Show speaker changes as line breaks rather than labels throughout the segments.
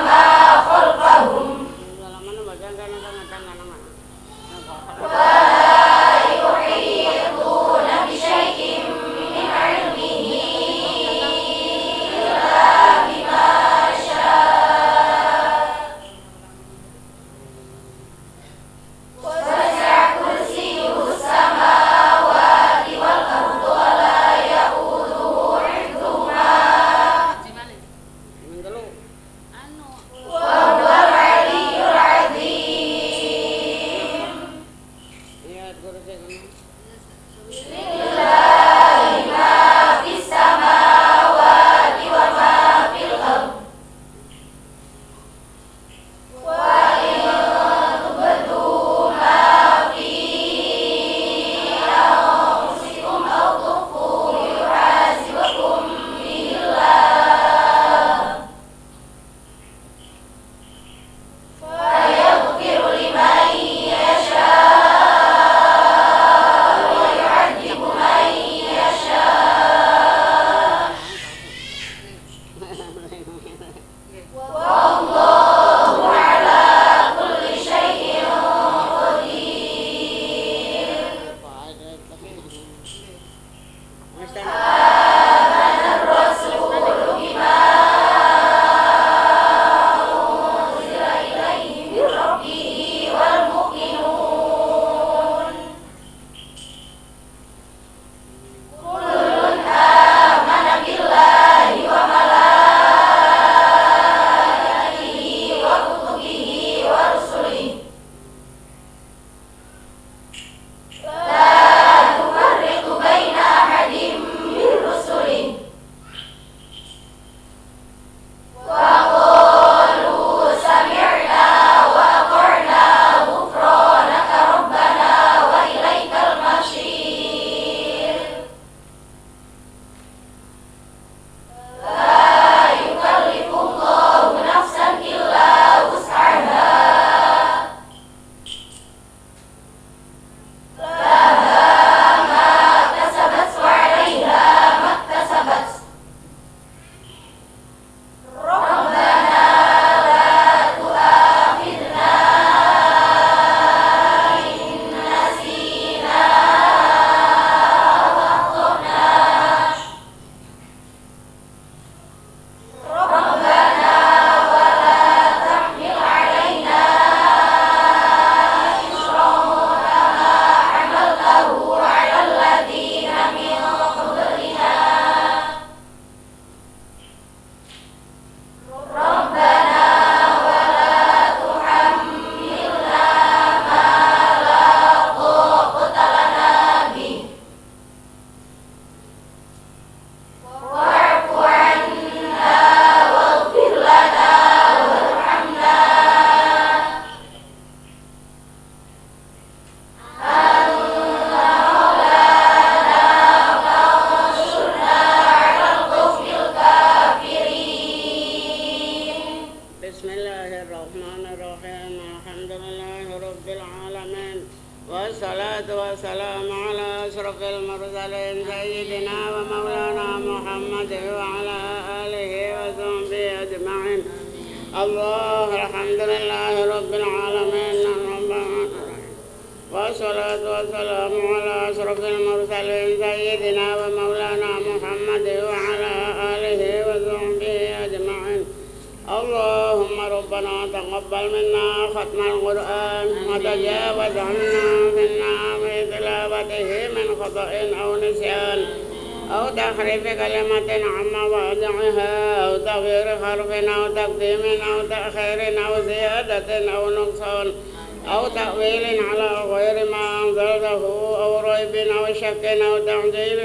Allah.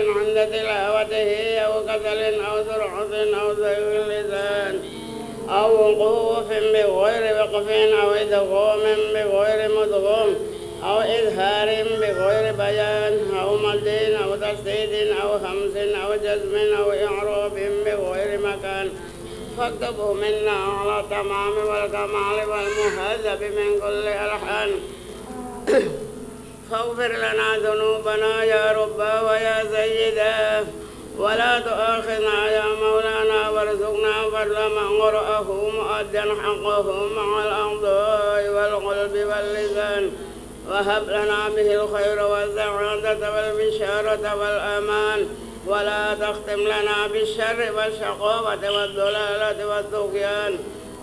عند تلاوته أو كسل أو سرعة أو زيغ اللسان أو وقوف بغير وقف أو إدغام بغير مدغم أو إظهار بغير بيان أو مد أو تسديد أو همس أو جزم أو إعراب بغير مكان فاكتبه منا على التمام والكمال والمهذب من كل ألحان. فاغفر لنا ذنوبنا يا رب ويا سيدا ولا تؤاخذنا يا مولانا وارزقنا فضل من قرأه مؤدا حقه مع الأعضاء والقلب واللسان. وهب لنا به الخير والسعادة والبشارة والأمان. ولا تختم لنا بالشر والشقاوة والضلالة والطغيان.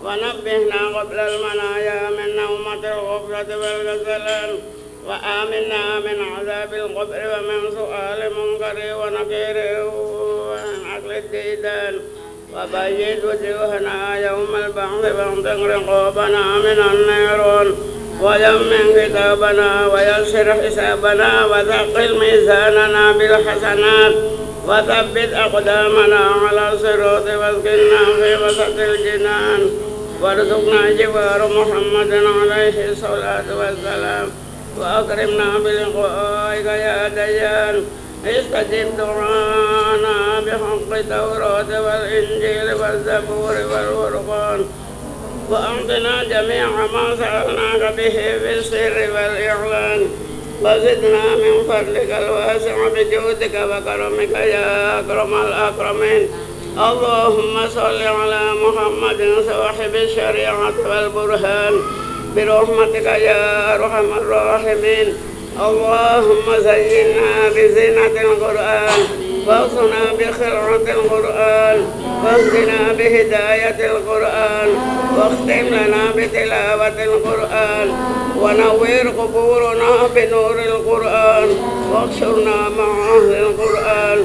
ونبهنا قبل المنايا من نومة الغفلة والكسلان وآمنا من عذاب القبر ومن سؤال منكر ونكير ومن عقل الديدان. وبيد وجوهنا يوم البعث واغفر رقابنا من النيران. ويمن كتابنا ويسر حسابنا وثقل ميزاننا بالحسنات. وثبت أقدامنا على الصراط واسكننا في وسط الجنان. وارزقنا جوار محمد عليه الصلاة والسلام. وأكرمنا بلقائك يا ديان استجب دعانا بحق التوراة والإنجيل والزبور والفرقان. وأعطنا جميع ما سألناك به في السر والإعلان. وزدنا من فضلك الواسع بجودك وكرمك يا أكرم الأكرمين. اللهم صل على محمد صاحب الشريعة والبرهان. برحمتك يا أرحم الراحمين. اللهم زينا بزينة القرآن واغصنا بخلعة القرآن واهدنا بهداية القرآن واختم لنا بتلاوة القرآن ونوّر قبورنا بنور القرآن واحشرنا مع أهل القرآن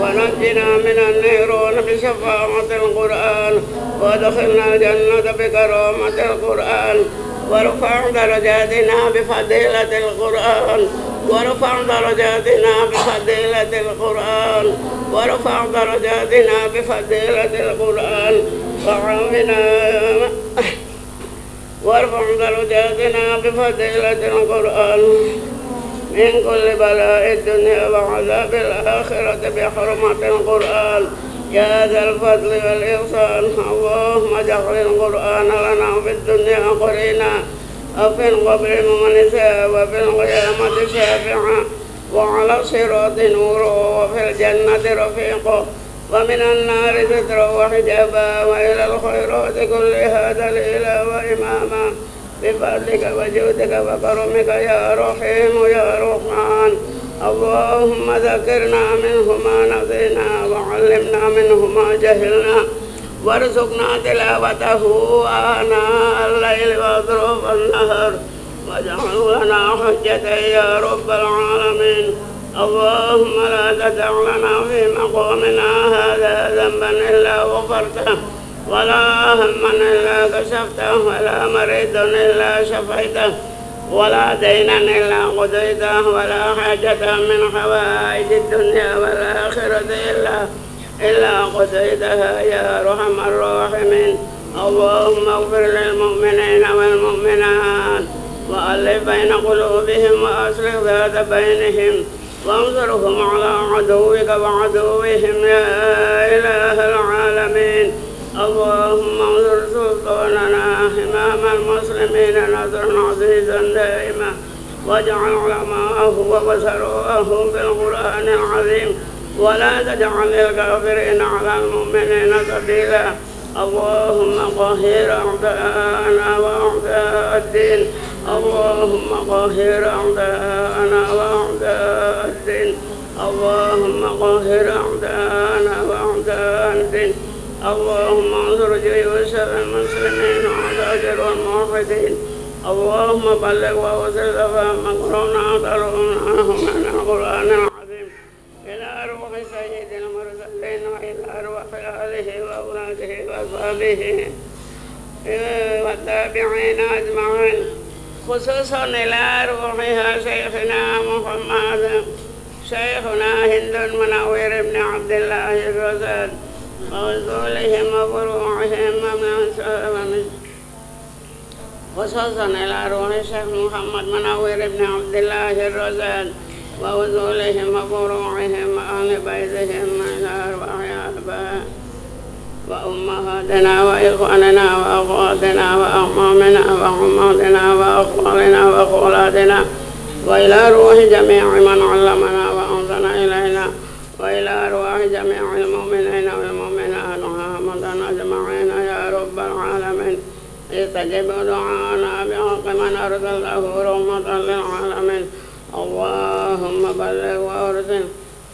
ونجنا من النيران بشفاعة القرآن وادخلنا الجنة بكرامة القرآن وارفع درجاتنا بفضيلة القرآن وارفع درجاتنا بفضيلة القرآن وارفع درجاتنا بفضيلة القرآن وعافنا وارفع درجاتنا بفضيلة القرآن من كل بلاء الدنيا وعذاب الآخرة بحرمة القرآن يا ذا الفضل والإحسان. اللهم اجعل القرآن لنا في الدنيا قرينا وفي القبر مونسا وفي القيامة شافعا وعلى الصراط نورا وفي الجنة رفيقا ومن النار سترا وحجابا وإلى الخيرات كلها دليلا وإماما. بفضلك وجودك وكرمك يا رحيم يا رحمن. اللهم ذكرنا منه ما نسينا وعلمنا منه ما جهلنا وارزقنا تلاوته آناء الليل وأطراف النهر واجعله لنا حجة يا رب العالمين. اللهم لا تدع لنا في مقامنا هذا ذنبا إلا غفرته ولا هما إلا كشفته ولا مريض إلا شفيته. ولا دينا إلا قضيته ولا حاجة من حوائج الدنيا والآخرة إلا إلا قضيتها يا أرحم الراحمين. اللهم اغفر للمؤمنين والمؤمنات وألف بين قلوبهم وأصلح ذات بينهم وانصرهم على عدوك وعدوهم يا إله العالمين. اللهم انصر سلطاننا إمام المسلمين نصرا عزيزا دائما واجعل علماءه وبصروه بالقرآن العظيم ولا تجعل الكافرين على المؤمنين سبيلا. اللهم قهر أعداءنا وأعداء الدين. اللهم قهر أعداءنا وأعداء الدين. اللهم قهر أعداءنا وأعداء الدين. اللهم انصر جيوش المسلمين وعساكر والموحدين. اللهم بلغ ووصل فهم قرنا تروناه من القرآن العظيم. إلى روح سيد المرسلين آله وأولاده وأصحابه. والتابعين أجمعين. خصوصا إلى روحها شيخنا محمد شيخنا هند المنور بن عبد الله الرزاق. ووصولهم وفروعهم ومن خصوصا إلى روح الشيخ محمد منور بن عبد الله الرزاق ووصولهم وفروعهم وأهل بيتهم إلى أرواح آبائهم وأمهاتنا وإخواننا وأخواتنا وأعمامنا وعماتنا وأخوالنا وأخواتنا. وإلى روح جميع من علمنا وأنزل إلينا. وإلى أرواح جميع المؤمنين والمؤمنات. استجب دعانا بحق من أرسله رحمة للعالمين. اللهم بلغ وأرسل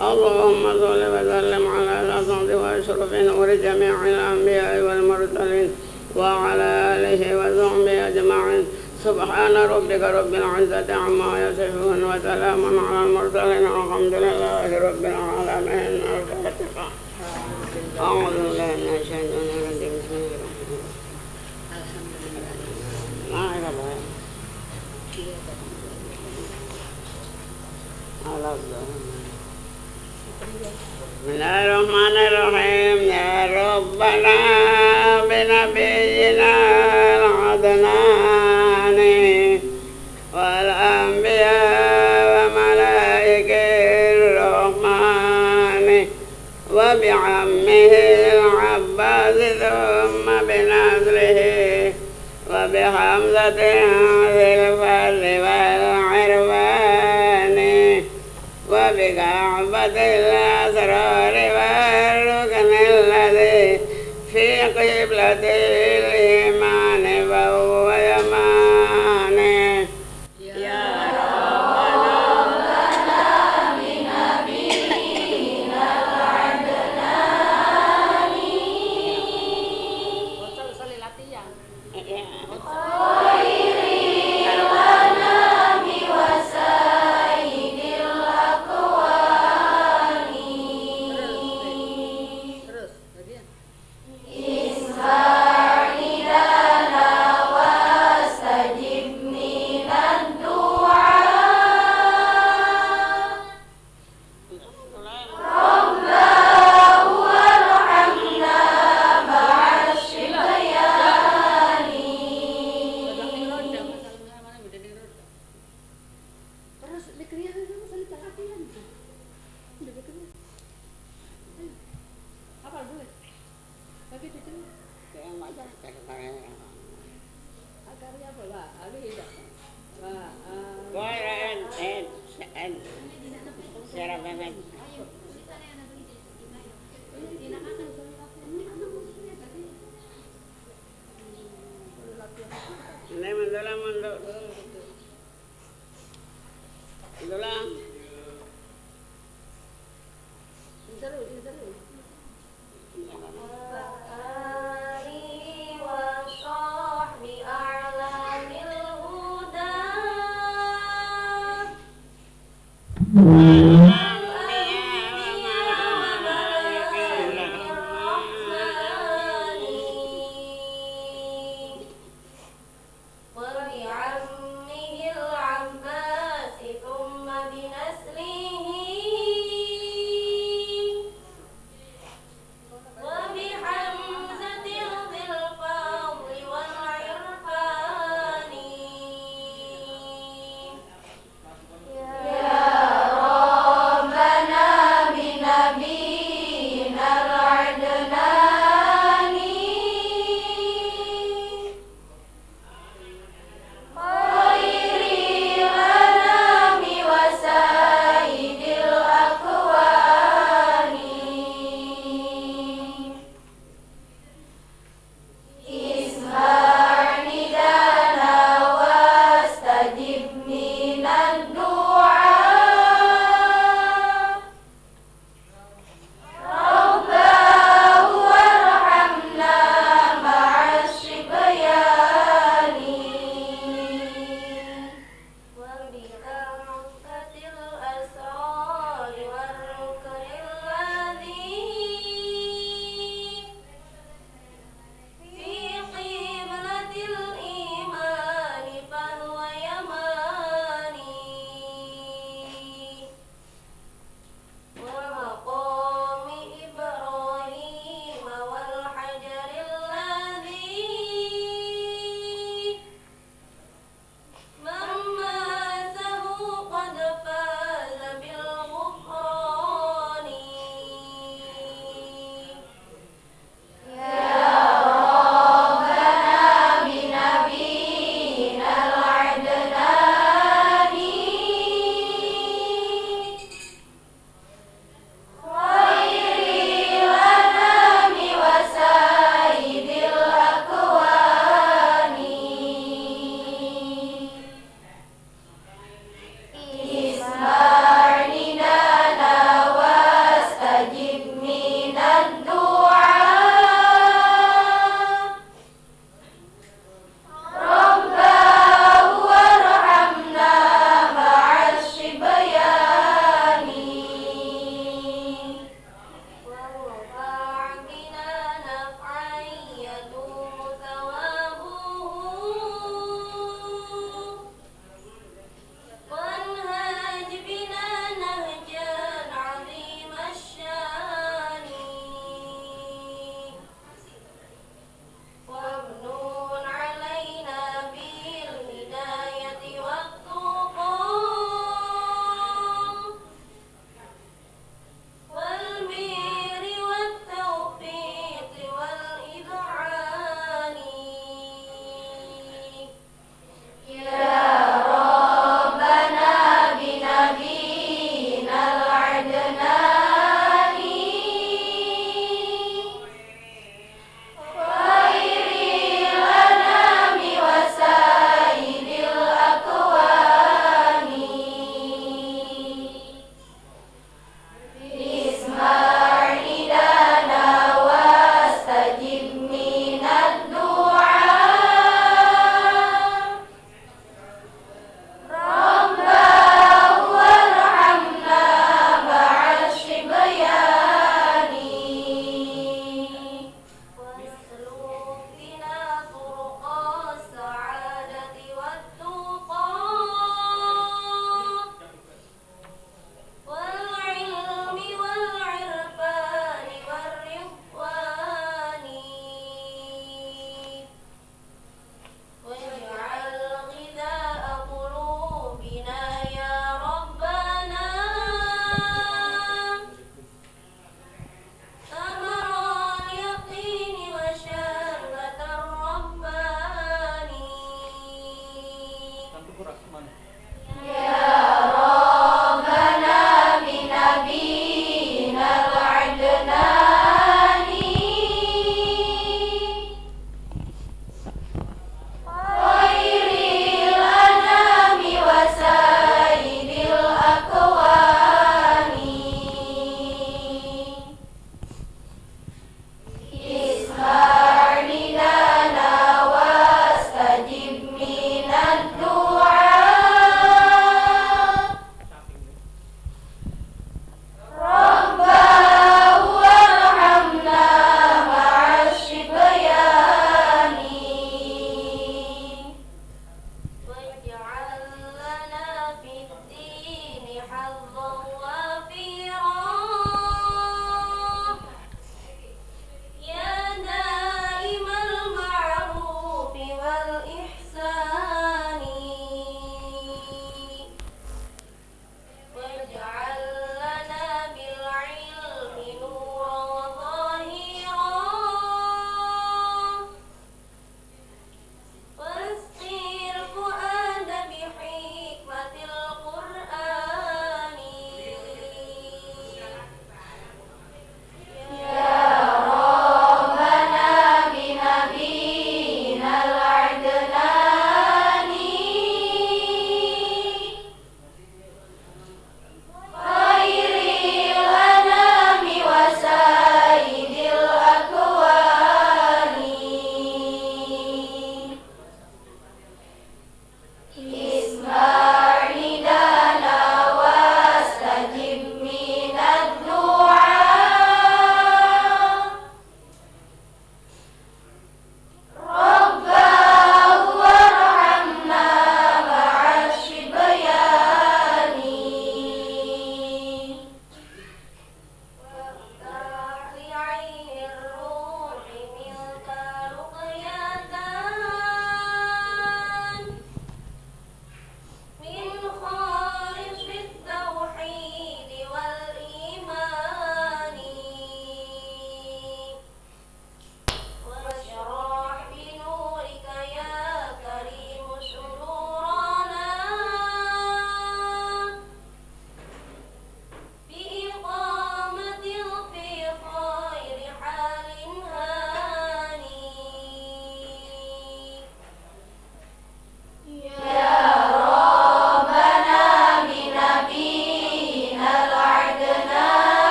اللهم صل وسلم على الأسعد وأشرف نور جميع الأنبياء والمرسلين وعلى آله وصحبه أجمعين. سبحان ربك رب العزة عما يصفون وسلام على المرسلين. والحمد لله رب العالمين. الفاتحة. أعوذ بالله من الشيطان الرجيم بسم الله على الظهر بسم الله الرحمن الرحيم يا ربنا بنبينا العدنان والأنبياء وملائكة الرحمن وبعمه العباس ثم وبحمزة ذي الفضل والعرفان وبكعبة الأسرار والركن الذي في قبلة